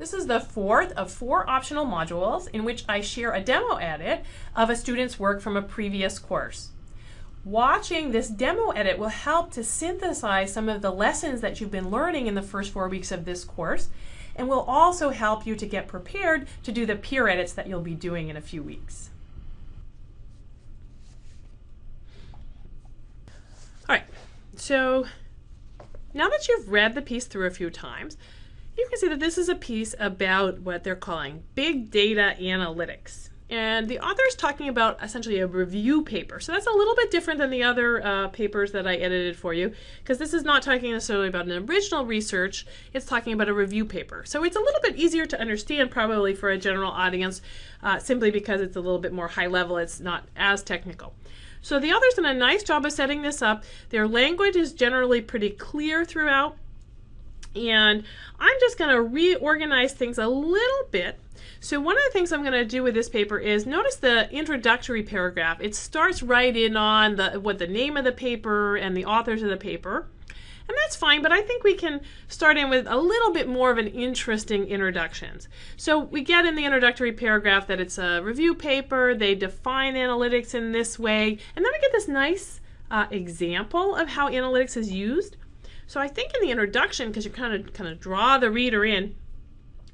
This is the fourth of four optional modules in which I share a demo edit of a student's work from a previous course. Watching this demo edit will help to synthesize some of the lessons that you've been learning in the first four weeks of this course and will also help you to get prepared to do the peer edits that you'll be doing in a few weeks. All right, so now that you've read the piece through a few times, you can see that this is a piece about what they're calling big data analytics. And the author is talking about essentially a review paper. So that's a little bit different than the other uh, papers that I edited for you, because this is not talking necessarily about an original research, it's talking about a review paper. So it's a little bit easier to understand probably for a general audience, uh, simply because it's a little bit more high level, it's not as technical. So the author's done a nice job of setting this up. Their language is generally pretty clear throughout. And I'm just going to reorganize things a little bit. So one of the things I'm going to do with this paper is notice the introductory paragraph. It starts right in on the what the name of the paper and the authors of the paper. And that's fine, but I think we can start in with a little bit more of an interesting introductions. So we get in the introductory paragraph that it's a review paper, they define analytics in this way, and then we get this nice uh, example of how analytics is used. So I think in the introduction, because you kind of kind of draw the reader in,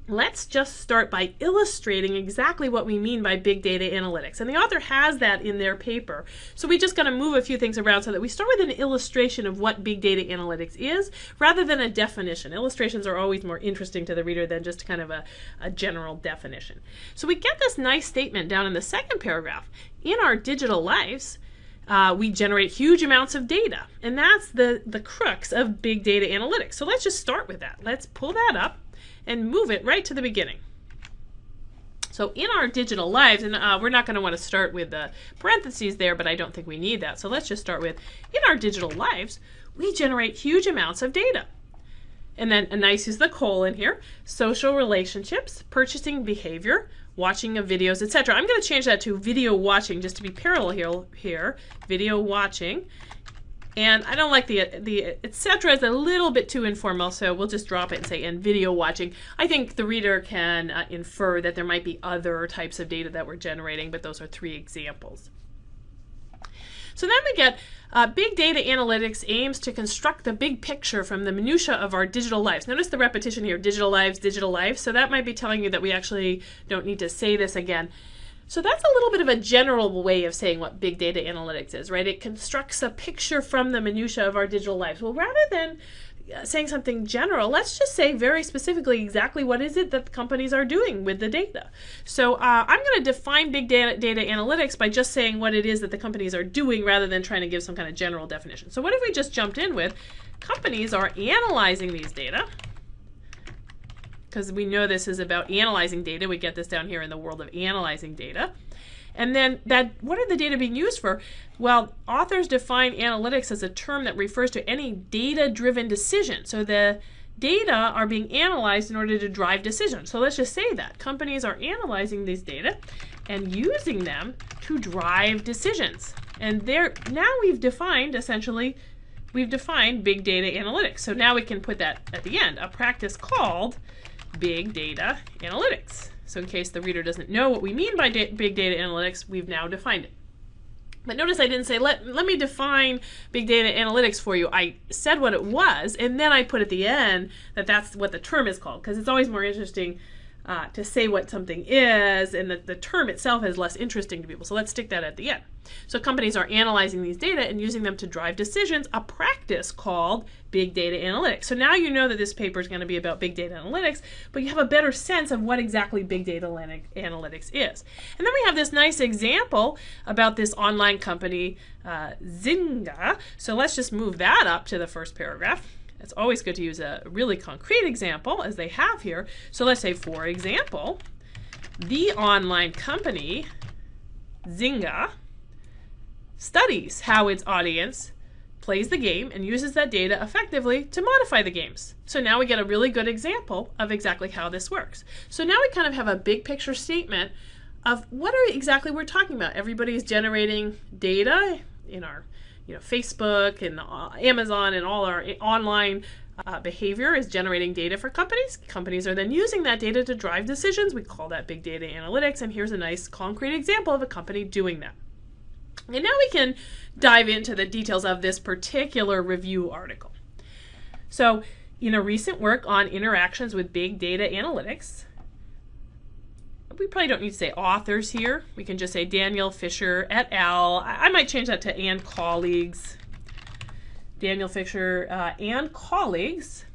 let's just start by illustrating exactly what we mean by big data analytics. And the author has that in their paper. So we just got to move a few things around so that we start with an illustration of what big data analytics is rather than a definition. Illustrations are always more interesting to the reader than just kind of a, a general definition. So we get this nice statement down in the second paragraph. In our digital lives, uh, we generate huge amounts of data. And that's the, the crux of big data analytics. So let's just start with that. Let's pull that up and move it right to the beginning. So in our digital lives, and uh, we're not going to want to start with the parentheses there, but I don't think we need that. So let's just start with, in our digital lives, we generate huge amounts of data. And then a nice is the colon here, social relationships, purchasing behavior, watching of videos, etc. I'm going to change that to video watching just to be parallel here, here video watching. And I don't like the, the etc. is a little bit too informal, so we'll just drop it and say, and video watching. I think the reader can uh, infer that there might be other types of data that we're generating, but those are three examples. So then we get uh, big data analytics aims to construct the big picture from the minutia of our digital lives. Notice the repetition here, digital lives, digital lives. So that might be telling you that we actually don't need to say this again. So that's a little bit of a general way of saying what big data analytics is, right? It constructs a picture from the minutia of our digital lives. Well, rather than saying something general, let's just say very specifically exactly what is it that companies are doing with the data. So uh, I'm going to define big data, data analytics by just saying what it is that the companies are doing rather than trying to give some kind of general definition. So what if we just jumped in with companies are analyzing these data because we know this is about analyzing data. We get this down here in the world of analyzing data. And then that what are the data being used for? Well, authors define analytics as a term that refers to any data-driven decision. So the data are being analyzed in order to drive decisions. So let's just say that companies are analyzing these data and using them to drive decisions. And there now we've defined essentially we've defined big data analytics. So now we can put that at the end, a practice called big data analytics. So in case the reader doesn't know what we mean by da big data analytics, we've now defined it. But notice I didn't say, let, let me define big data analytics for you. I said what it was, and then I put at the end that that's what the term is called, because it's always more interesting uh, to say what something is, and the, the term itself is less interesting to people. So let's stick that at the end. So companies are analyzing these data and using them to drive decisions, a practice called big data analytics. So now you know that this paper is going to be about big data analytics, but you have a better sense of what exactly big data analytics is. And then we have this nice example about this online company, uh, Zynga. So let's just move that up to the first paragraph. It's always good to use a really concrete example as they have here. So let's say, for example, the online company, Zynga, studies how its audience plays the game and uses that data effectively to modify the games. So now we get a really good example of exactly how this works. So now we kind of have a big picture statement of what are exactly we're talking about. Everybody is generating data in our you know, Facebook and uh, Amazon and all our online uh, behavior is generating data for companies. Companies are then using that data to drive decisions. We call that big data analytics. And here's a nice concrete example of a company doing that. And now we can dive into the details of this particular review article. So, in a recent work on interactions with big data analytics, we probably don't need to say authors here. We can just say Danyel Fisher et al. I, might change that to and colleagues. Danyel Fisher uh, and colleagues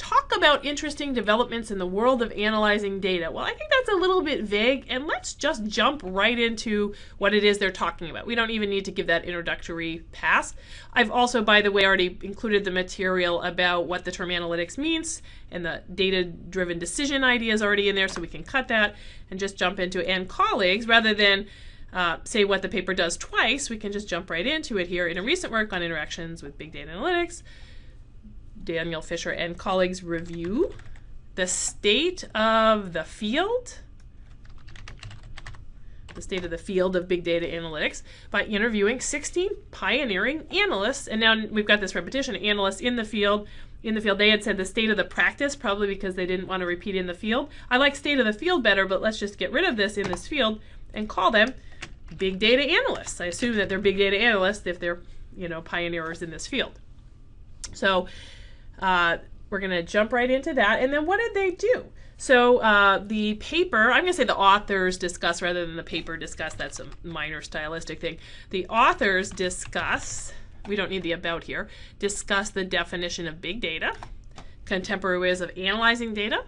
talk about interesting developments in the world of analyzing data. Well, I think that's a little bit vague, and let's just jump right into what it is they're talking about. We don't even need to give that introductory pass. I've also, by the way, already included the material about what the term analytics means, and the data-driven decision idea is already in there, so we can cut that and just jump into and colleagues rather than uh, say what the paper does twice, we can just jump right into it here in a recent work on interactions with big data analytics. Danyel Fisher and colleagues review the state of the field, the state of the field of big data analytics by interviewing 16 pioneering analysts. And now we've got this repetition, analysts in the field. In the field, they had said the state of the practice, probably because they didn't want to repeat in the field. I like state of the field better, but let's just get rid of this in this field and call them big data analysts. I assume that they're big data analysts if they're, you know, pioneers in this field. So uh, we're going to jump right into that. And then what did they do? So uh, the paper, I'm going to say the authors discuss rather than the paper discuss. That's a minor stylistic thing. The authors discuss, we don't need the about here, discuss the definition of big data, contemporary ways of analyzing data,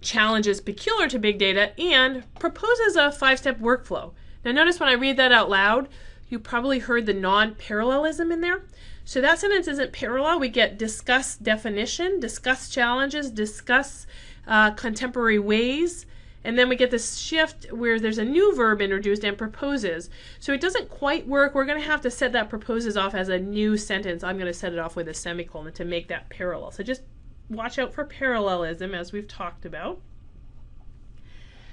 challenges peculiar to big data, and proposes a five-step workflow. Now notice when I read that out loud, you probably heard the non-parallelism in there. So that sentence isn't parallel. We get discuss definition, discuss challenges, discuss uh, contemporary ways, and then we get this shift where there's a new verb introduced and proposes. So it doesn't quite work. We're going to have to set that proposes off as a new sentence. I'm going to set it off with a semicolon to make that parallel. So just watch out for parallelism as we've talked about.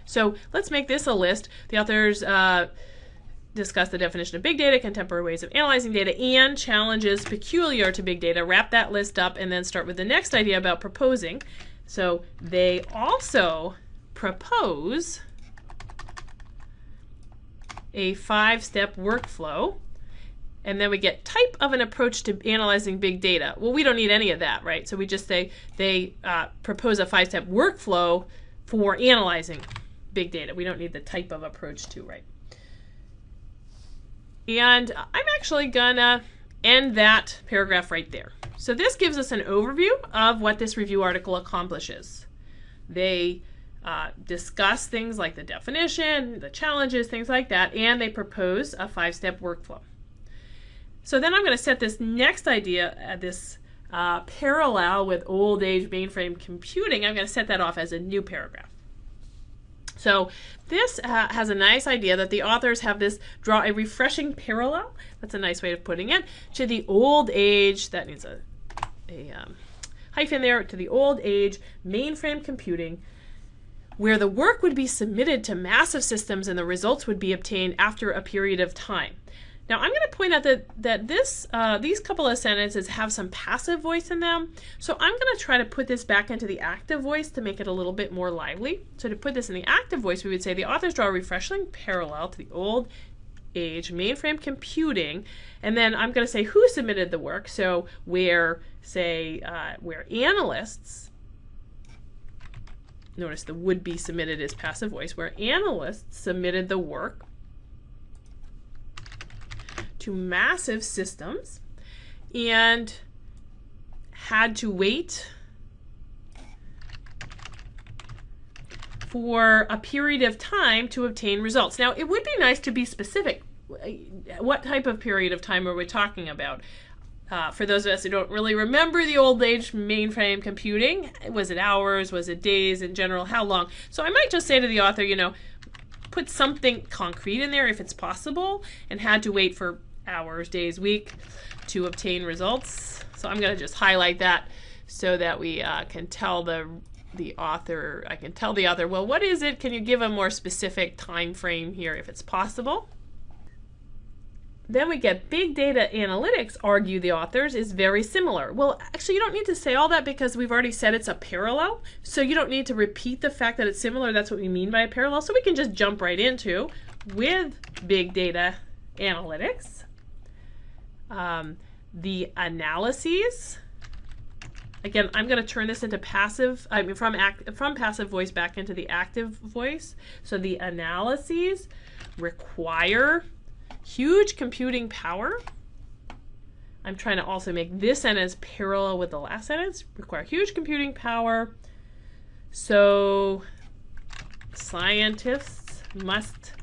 So let's make this a list. The authors uh, discuss the definition of big data, contemporary ways of analyzing data, and challenges peculiar to big data. Wrap that list up and then start with the next idea about proposing. So they also propose a five-step workflow. And then we get type of an approach to analyzing big data. Well, we don't need any of that, right? So we just say they uh, propose a five-step workflow for analyzing big data. We don't need the type of approach to, right? And I'm actually gonna end that paragraph right there. So this gives us an overview of what this review article accomplishes. They uh, discuss things like the definition, the challenges, things like that, and they propose a five-step workflow. So then I'm going to set this next idea, uh, this uh, parallel with old age mainframe computing, I'm going to set that off as a new paragraph. So this uh, has a nice idea that the authors have this draw a refreshing parallel. That's a nice way of putting it to the old age. That needs a a um, hyphen there to the old age mainframe computing where the work would be submitted to massive systems and the results would be obtained after a period of time. Now I'm going to point out that, that this, uh, these couple of sentences have some passive voice in them. So I'm going to try to put this back into the active voice to make it a little bit more lively. So to put this in the active voice, we would say the authors draw a refreshing parallel to the old age mainframe computing. And then I'm going to say who submitted the work. So where, say, uh, where analysts notice the would be submitted is passive voice, where analysts submitted the work to massive systems and had to wait for a period of time to obtain results. Now, it would be nice to be specific. What type of period of time are we talking about? Uh, for those of us who don't really remember the old age mainframe computing, was it hours? Was it days in general? How long? So I might just say to the author, you know, put something concrete in there if it's possible and had to wait for hours, days, week to obtain results. So I'm going to just highlight that so that we uh, can tell the the author, I can tell the author, well, what is it? Can you give a more specific time frame here if it's possible? then we get big data analytics, argue the authors, is very similar. Well, actually, you don't need to say all that because we've already said it's a parallel. So you don't need to repeat the fact that it's similar. That's what we mean by a parallel. So we can just jump right into with big data analytics. Um, the analyses. Again, I'm going to turn this into passive, I mean, from act, from passive voice back into the active voice. So the analyses require huge computing power. I'm trying to also make this sentence parallel with the last sentence, require huge computing power. So scientists must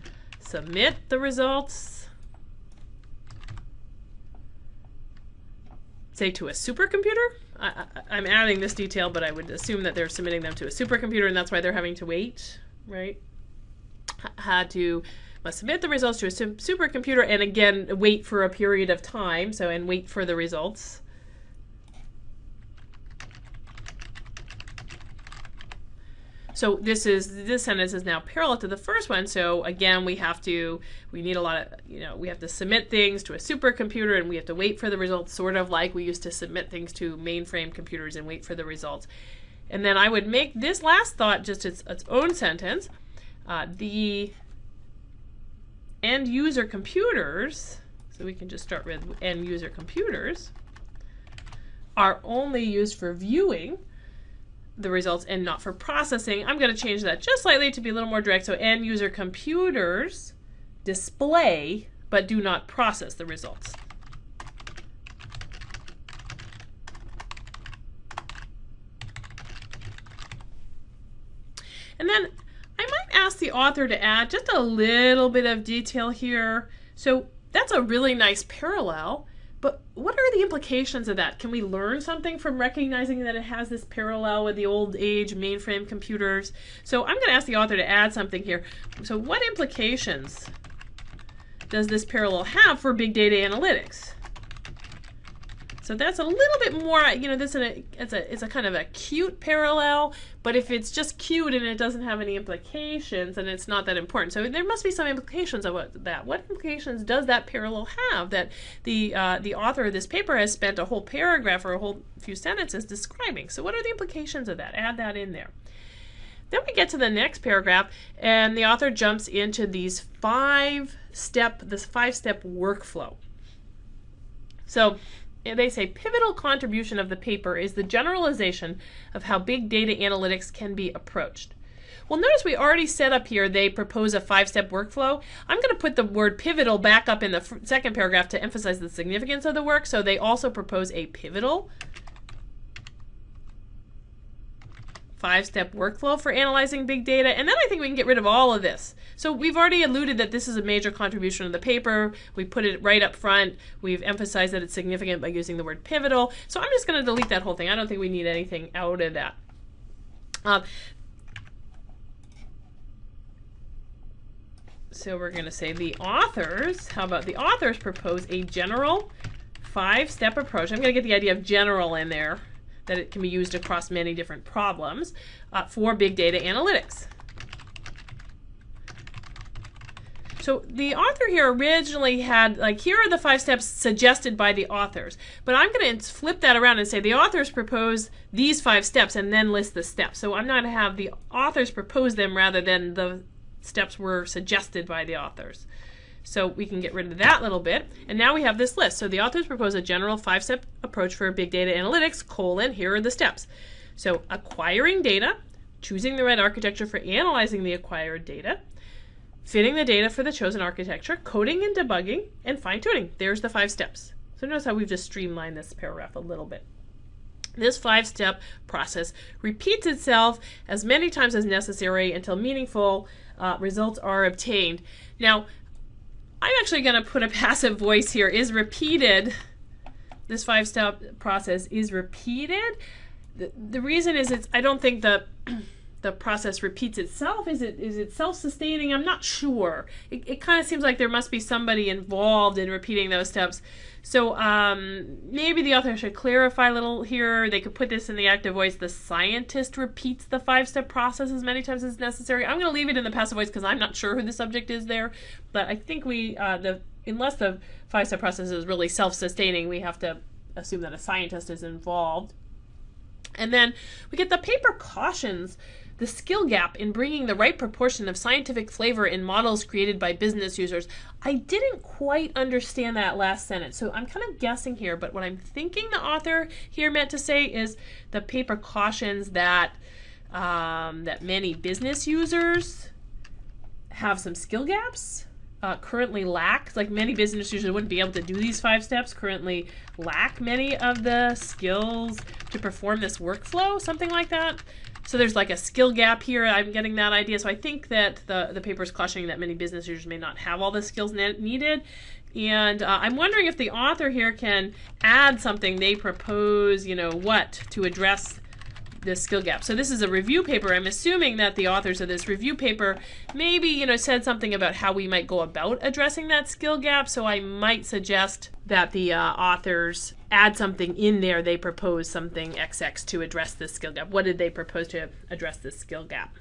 submit the results, say to a supercomputer. I, am adding this detail, but I would assume that they're submitting them to a supercomputer, and that's why they're having to wait, right? Had to must submit the results to a supercomputer and again wait for a period of time so and wait for the results so this is this sentence is now parallel to the first one. So again we have to we need a lot of you know we have to submit things to a supercomputer and we have to wait for the results sort of like we used to submit things to mainframe computers and wait for the results. And then I would make this last thought just its, its own sentence. Uh, the end user computers, so we can just start with end user computers, are only used for viewing the results and not for processing. I'm going to change that just slightly to be a little more direct. So end user computers display but do not process the results. And then I might ask the author to add just a little bit of detail here. So that's a really nice parallel, but what are the implications of that? Can we learn something from recognizing that it has this parallel with the old age mainframe computers? So I'm going to ask the author to add something here. So what implications does this parallel have for big data analytics? So that's a little bit more, you know, this is a, it's a, it's a kind of a cute parallel, but if it's just cute and it doesn't have any implications, then it's not that important. So there must be some implications of what, that. What implications does that parallel have that the, uh, the author of this paper has spent a whole paragraph or a whole few sentences describing? So what are the implications of that? Add that in there. Then we get to the next paragraph, and the author jumps into these five step, this five step workflow. So they say pivotal contribution of the paper is the generalization of how big data analytics can be approached. Well, notice we already set up here, they propose a five-step workflow. I'm going to put the word pivotal back up in the second paragraph to emphasize the significance of the work. So they also propose a pivotal five-step workflow for analyzing big data. And then I think we can get rid of all of this. So we've already alluded that this is a major contribution of the paper. We put it right up front. We've emphasized that it's significant by using the word pivotal. So I'm just going to delete that whole thing. I don't think we need anything out of that. Um, so we're going to say the authors, how about the authors propose a general five-step approach. I'm going to get the idea of general in there that it can be used across many different problems uh, for big data analytics. So the author here originally had, like, here are the five steps suggested by the authors. But I'm going to flip that around and say the authors propose these five steps and then list the steps. So I'm not going to have the authors propose them rather than the steps were suggested by the authors. So we can get rid of that little bit. And now we have this list. So the authors propose a general five-step approach for big data analytics, colon, here are the steps. So acquiring data, choosing the right architecture for analyzing the acquired data, fitting the data for the chosen architecture, coding and debugging, and fine-tuning. There's the five steps. So notice how we've just streamlined this paragraph a little bit. This five-step process repeats itself as many times as necessary until meaningful uh, results are obtained. Now, I'm actually going to put a passive voice here, is repeated. This five-step process is repeated. The, the reason is it's, I don't think the, the process repeats itself. Is it, is it self-sustaining? I'm not sure. It, it kind of seems like there must be somebody involved in repeating those steps. So um, maybe the author should clarify a little here. They could put this in the active voice. The scientist repeats the five-step process as many times as necessary. I'm going to leave it in the passive voice because I'm not sure who the subject is there. But I think we uh, the unless the five step process is really self sustaining, we have to assume that a scientist is involved. And then we get the paper cautions the skill gap in bringing the right proportion of scientific flavor in models created by business users. I didn't quite understand that last sentence, so I'm kind of guessing here, but what I'm thinking the author here meant to say is the paper cautions that um, that many business users have some skill gaps uh, currently lack, like many business users wouldn't be able to do these five steps, currently lack many of the skills to perform this workflow, something like that. So there's like a skill gap here. I'm getting that idea. So I think that the, the paper is cautioning that many business users may not have all the skills needed. And uh, I'm wondering if the author here can add something they propose, you know, what to address this skill gap. So this is a review paper. I'm assuming that the authors of this review paper maybe, you know, said something about how we might go about addressing that skill gap. So I might suggest that the uh, authors add something in there. They propose something XX to address this skill gap. What did they propose to address this skill gap?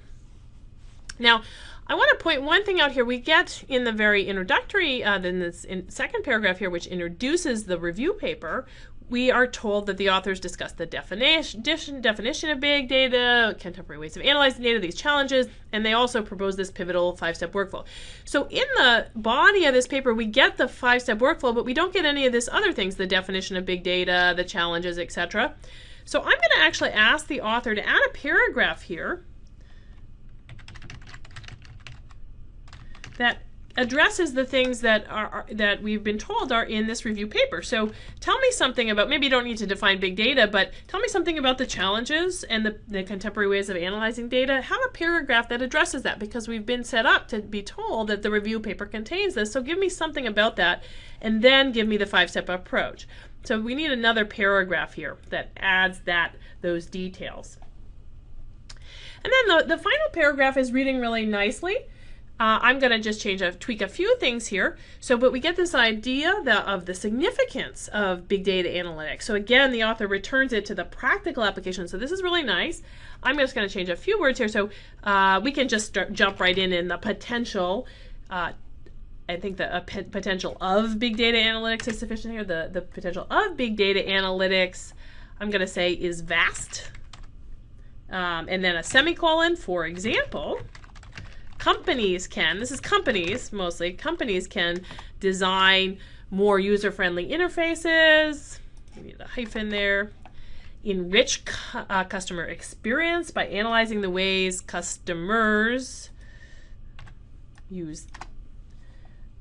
Now, I want to point one thing out here. We get in the very introductory, uh, then this in second paragraph here, which introduces the review paper, we are told that the authors discuss the definition, definition of big data, contemporary ways of analyzing data, these challenges, and they also propose this pivotal five-step workflow. So in the body of this paper, we get the five-step workflow, but we don't get any of this other things, the definition of big data, the challenges, etc. So I'm going to actually ask the author to add a paragraph here that addresses the things that are, are, that we've been told are in this review paper. So tell me something about maybe you don't need to define big data, but tell me something about the challenges and the, the contemporary ways of analyzing data. Have a paragraph that addresses that because we've been set up to be told that the review paper contains this. So give me something about that and then give me the five-step approach. So we need another paragraph here that adds that those details. And then the, the final paragraph is reading really nicely. Uh, I'm going to just change a tweak a few things here. So, but we get this idea of the significance of big data analytics. So again, the author returns it to the practical application. So this is really nice. I'm just going to change a few words here. So uh, we can just start, jump right in in the potential. Uh, I think the uh, potential of big data analytics is sufficient here. The, the potential of big data analytics, I'm going to say, is vast. Um, and then a semicolon, for example companies can, this is companies mostly, companies can design more user-friendly interfaces, we need a hyphen there, enrich cu uh, customer experience by analyzing the ways customers use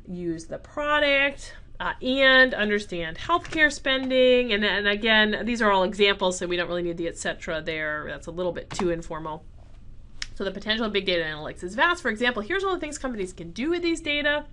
use the product uh, and understand healthcare spending and, and again these are all examples so we don't really need the etc there that's a little bit too informal so the potential of big data analytics is vast. For example, here's all the things companies can do with these data.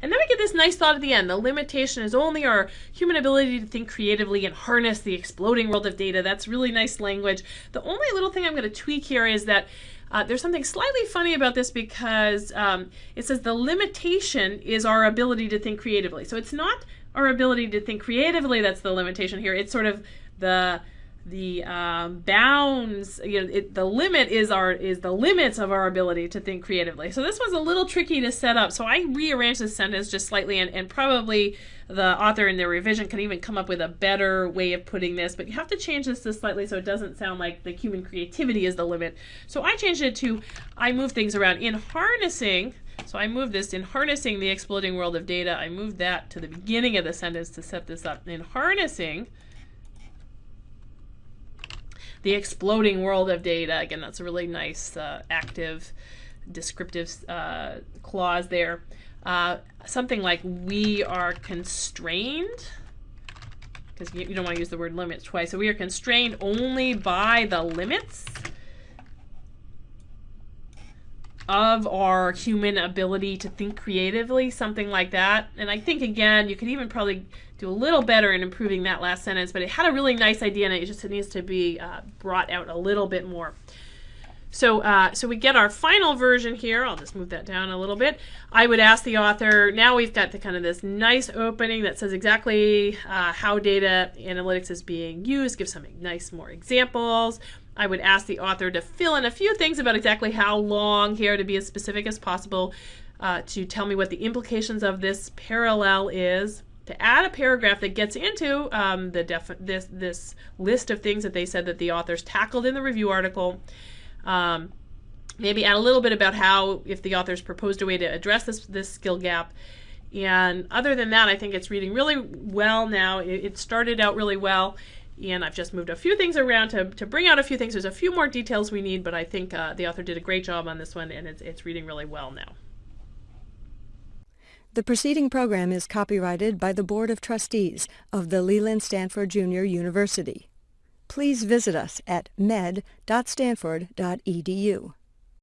And then we get this nice thought at the end. The limitation is only our human ability to think creatively and harness the exploding world of data. That's really nice language. The only little thing I'm going to tweak here is that uh, there's something slightly funny about this because um, it says the limitation is our ability to think creatively. So it's not our ability to think creatively that's the limitation here. It's sort of the the um, bounds you know it, the limit is our is the limits of our ability to think creatively so this was a little tricky to set up so i rearranged the sentence just slightly and, and probably the author in their revision can even come up with a better way of putting this but you have to change this just slightly so it doesn't sound like the human creativity is the limit so i changed it to i move things around in harnessing so I moved this in harnessing the exploding world of data. I moved that to the beginning of the sentence to set this up. In harnessing the exploding world of data. Again, that's a really nice uh, active descriptive uh, clause there. Uh, something like we are constrained, because you, you, don't want to use the word limits twice. So we are constrained only by the limits of our human ability to think creatively, something like that. And I think, again, you could even probably do a little better in improving that last sentence, but it had a really nice idea and it just needs to be uh, brought out a little bit more. So, uh, so we get our final version here. I'll just move that down a little bit. I would ask the author, now we've got the kind of this nice opening that says exactly uh, how data analytics is being used, give some nice more examples. I would ask the author to fill in a few things about exactly how long here to be as specific as possible. uh, to tell me what the implications of this parallel is, to add a paragraph that gets into um, the this this list of things that they said that the authors tackled in the review article. Um, maybe add a little bit about how if the authors proposed a way to address this this skill gap. And other than that, I think it's reading really well now. It, it started out really well, and I've just moved a few things around to, to bring out a few things. There's a few more details we need, but I think uh, the author did a great job on this one, and it's, it's reading really well now. The preceding program is copyrighted by the Board of Trustees of the Leland Stanford Junior University. Please visit us at med.stanford.edu.